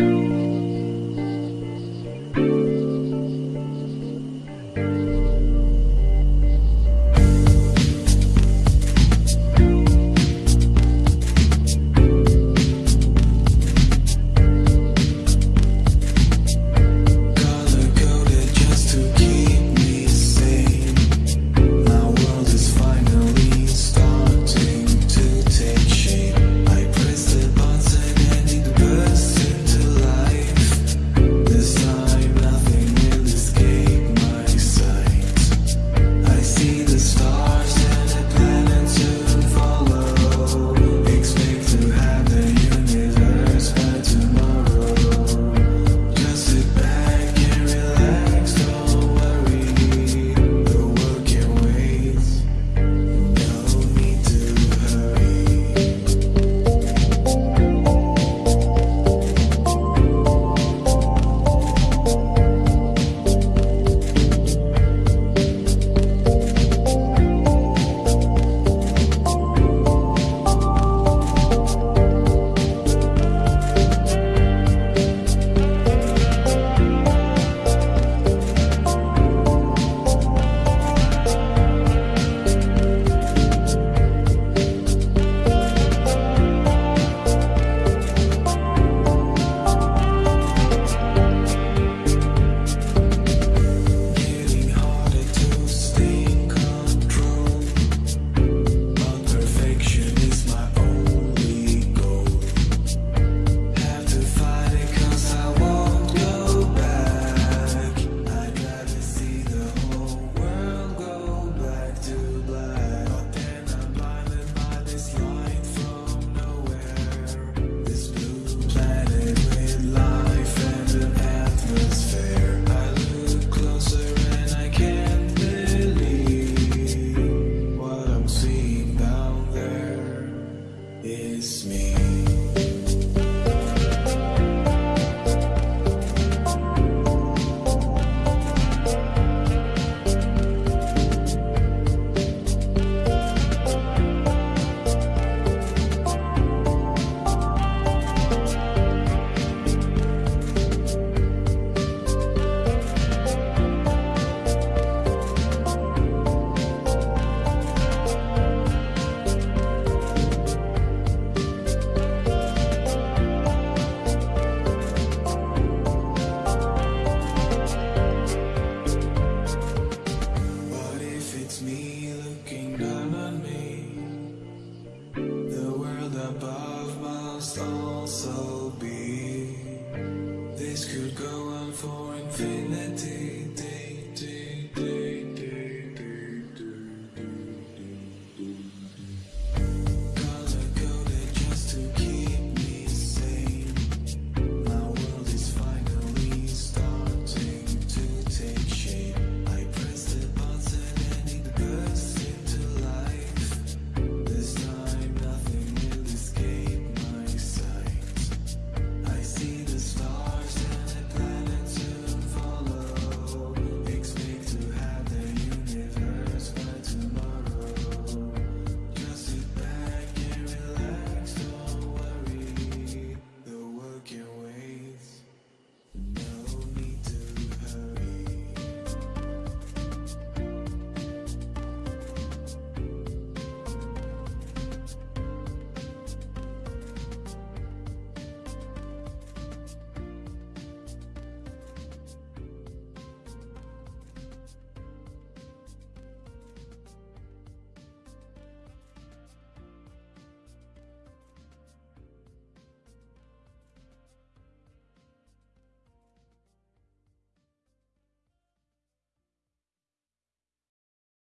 Color is me. Infinity.